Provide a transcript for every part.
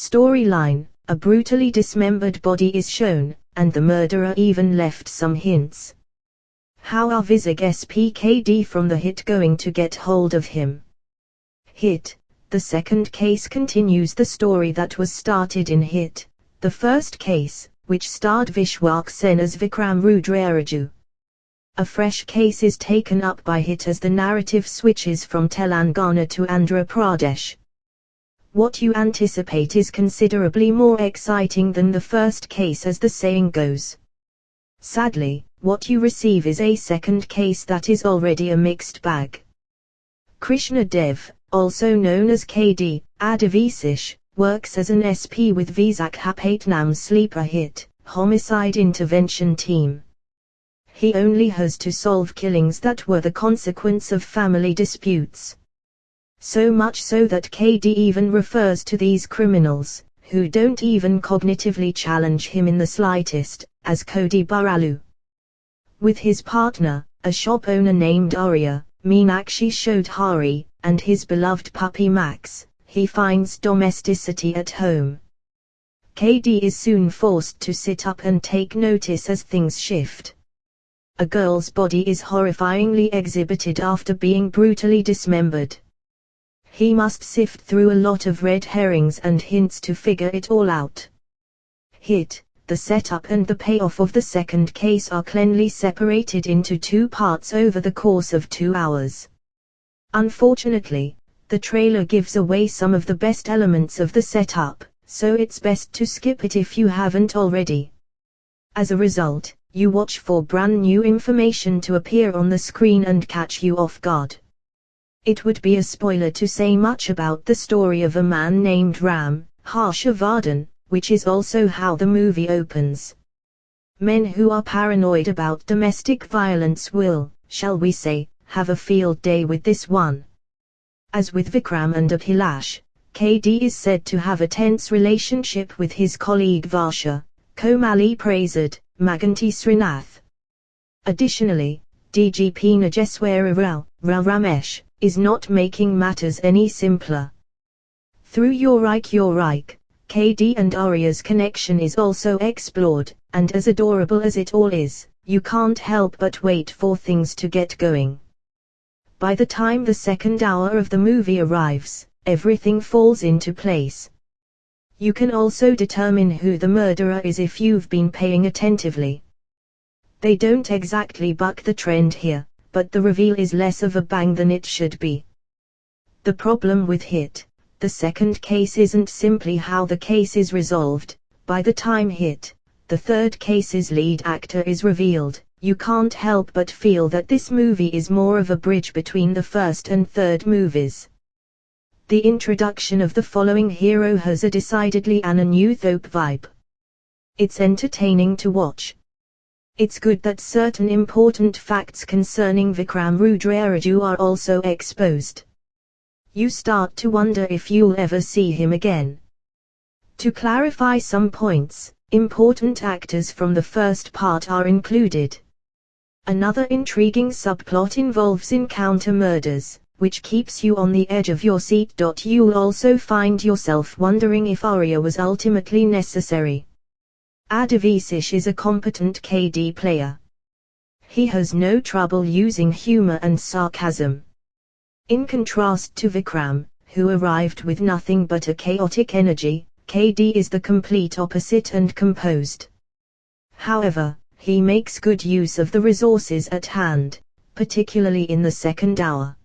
Storyline A brutally dismembered body is shown, and the murderer even left some hints. How are Vizag SPKD from the hit going to get hold of him? Hit The second case continues the story that was started in Hit, the first case, which starred Vishwak Sen as Vikram Rudraraju. A fresh case is taken up by Hit as the narrative switches from Telangana to Andhra Pradesh. What you anticipate is considerably more exciting than the first case as the saying goes. Sadly, what you receive is a second case that is already a mixed bag. Krishna Dev, also known as KD, Adivi Sesh, works as an SP with Visakhapatnam sleeper hit, homicide intervention team. He only has to solve killings that were the consequence of family disputes. So much so that KD even refers to these criminals, who don't even cognitively challenge him in the slightest, as Kodi Burralu. With his partner, a shop owner named Arya, Meenakshi Chaudhary, and his beloved puppy Max, he finds domesticity at home. KD is soon forced to sit up and take notice as things shift. A girl's body is horrifyingly exhibited after being brutally dismembered. He must sift through a lot of red herrings and hints to figure it all out. Hit, the setup and the payoff of the second case are cleanly separated into two parts over the course of two hours. Unfortunately, the trailer gives away some of the best elements of the setup, so it's best to skip it if you haven't already. As a result, you watch for brand new information to appear on the screen and catch you off guard. It would be a spoiler to say much about the story of a man named Ram, Harshavardhan, which is also how the movie opens. Men who are paranoid about domestic violence will, shall we say, have a field day with this one. As with Vikram and Abhilash, KD is said to have a tense relationship with his colleague Varsha, Komali Prasad, Maganti Srinath. Additionally, DGP Nageswara Rao, Rao Ramesh, is not making matters any simpler. Through Your Reich, KD and Arya's connection is also explored, and as adorable as it all is, you can't help but wait for things to get going. By the time the second hour of the movie arrives, everything falls into place. You can also determine who the murderer is if you've been paying attentively. They don't exactly buck the trend here, but the reveal is less of a bang than it should be. The problem with Hit, the second case isn't simply how the case is resolved, by the time Hit, the third case's lead actor is revealed, you can't help but feel that this movie is more of a bridge between the first and third movies. The introduction of the following hero has a decidedly Anna Newthope vibe. It's entertaining to watch, it's good that certain important facts concerning Vikram Rudraraju are also exposed. You start to wonder if you'll ever see him again. To clarify some points, important actors from the first part are included. Another intriguing subplot involves encounter murders, which keeps you on the edge of your seat. You'll also find yourself wondering if Arya was ultimately necessary. Adivi Sesh is a competent KD player. He has no trouble using humor and sarcasm. In contrast to Vikram, who arrived with nothing but a chaotic energy, KD is the complete opposite and composed. However, he makes good use of the resources at hand, particularly in the second hour.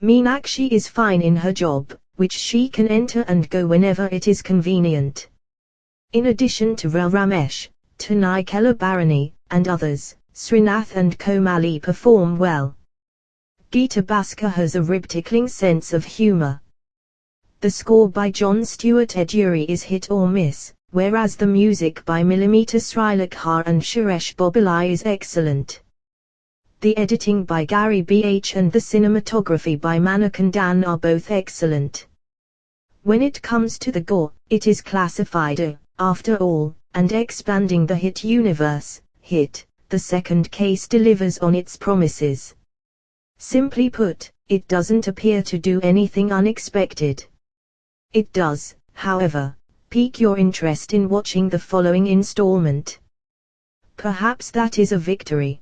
Meenakshi is fine in her job, which she can enter and go whenever it is convenient. In addition to Rao Ramesh, Tanai Barani, and others, Srinath and Komali perform well. Geeta Bhaskar has a rib-tickling sense of humor. The score by John Stewart Eduri is hit or miss, whereas the music by Millimeter Srilakhar and Suresh Bobbili is excellent. The editing by Garry B.H. and the cinematography by Manikandan are both excellent. When it comes to the gore, it is classified a after all, and expanding the hit universe, hit, the second case delivers on its promises. Simply put, it doesn't appear to do anything unexpected. It does, however, pique your interest in watching the following installment. Perhaps that is a victory.